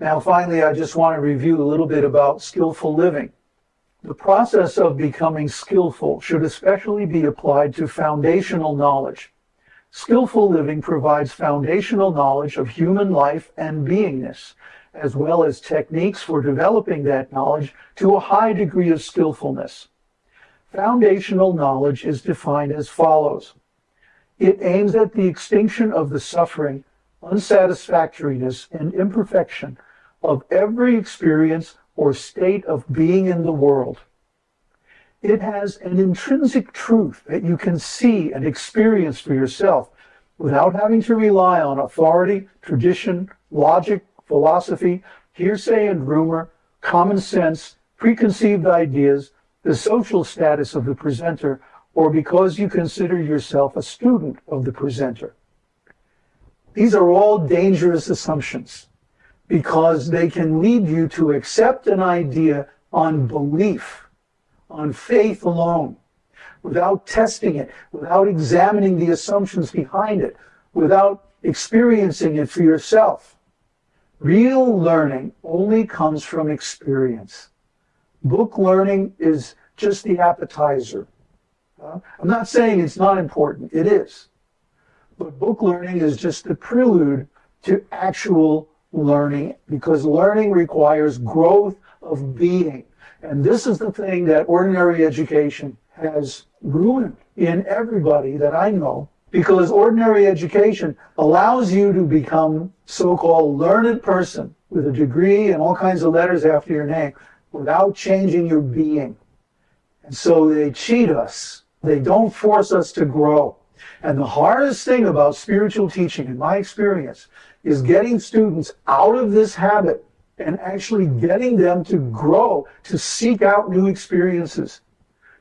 Now, finally, I just want to review a little bit about skillful living. The process of becoming skillful should especially be applied to foundational knowledge. Skillful living provides foundational knowledge of human life and beingness, as well as techniques for developing that knowledge to a high degree of skillfulness. Foundational knowledge is defined as follows. It aims at the extinction of the suffering, unsatisfactoriness, and imperfection of every experience or state of being in the world. It has an intrinsic truth that you can see and experience for yourself without having to rely on authority, tradition, logic, philosophy, hearsay and rumor, common sense, preconceived ideas, the social status of the presenter, or because you consider yourself a student of the presenter. These are all dangerous assumptions because they can lead you to accept an idea on belief, on faith alone, without testing it, without examining the assumptions behind it, without experiencing it for yourself. Real learning only comes from experience. Book learning is just the appetizer. Uh, I'm not saying it's not important, it is. But book learning is just the prelude to actual learning because learning requires growth of being. And this is the thing that ordinary education has ruined in everybody that I know because ordinary education allows you to become so-called learned person with a degree and all kinds of letters after your name without changing your being. And so they cheat us. They don't force us to grow. And the hardest thing about spiritual teaching, in my experience, is getting students out of this habit and actually getting them to grow, to seek out new experiences,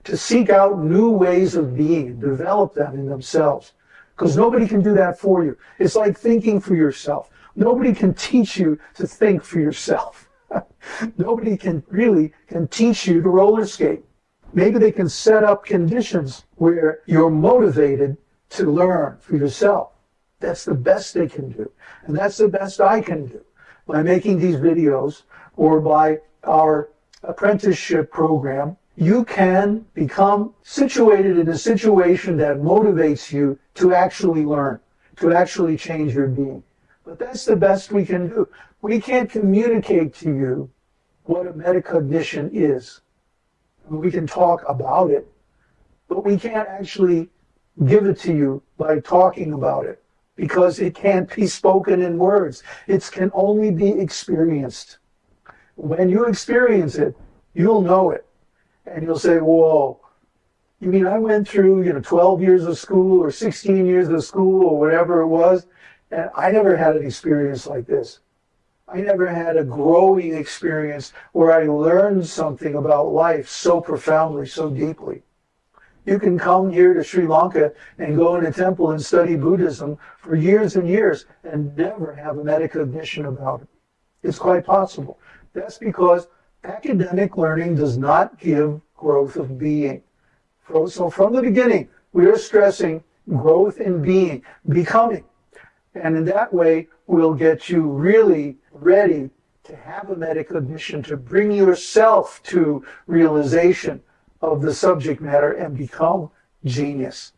to seek out new ways of being, develop them in themselves. Because nobody can do that for you. It's like thinking for yourself. Nobody can teach you to think for yourself. nobody can really can teach you to roller skate. Maybe they can set up conditions where you're motivated to learn for yourself. That's the best they can do. And that's the best I can do by making these videos or by our apprenticeship program. You can become situated in a situation that motivates you to actually learn, to actually change your being. But that's the best we can do. We can't communicate to you what a metacognition is. We can talk about it, but we can't actually give it to you by talking about it because it can't be spoken in words. It can only be experienced. When you experience it, you'll know it. And you'll say, whoa, you mean I went through, you know, 12 years of school or 16 years of school or whatever it was, and I never had an experience like this. I never had a growing experience where I learned something about life so profoundly, so deeply. You can come here to Sri Lanka and go in a temple and study Buddhism for years and years and never have a metacognition about it. It's quite possible. That's because academic learning does not give growth of being. So from the beginning, we are stressing growth in being, becoming. And in that way, we'll get you really ready to have a metacognition, to bring yourself to realization of the subject matter and become genius.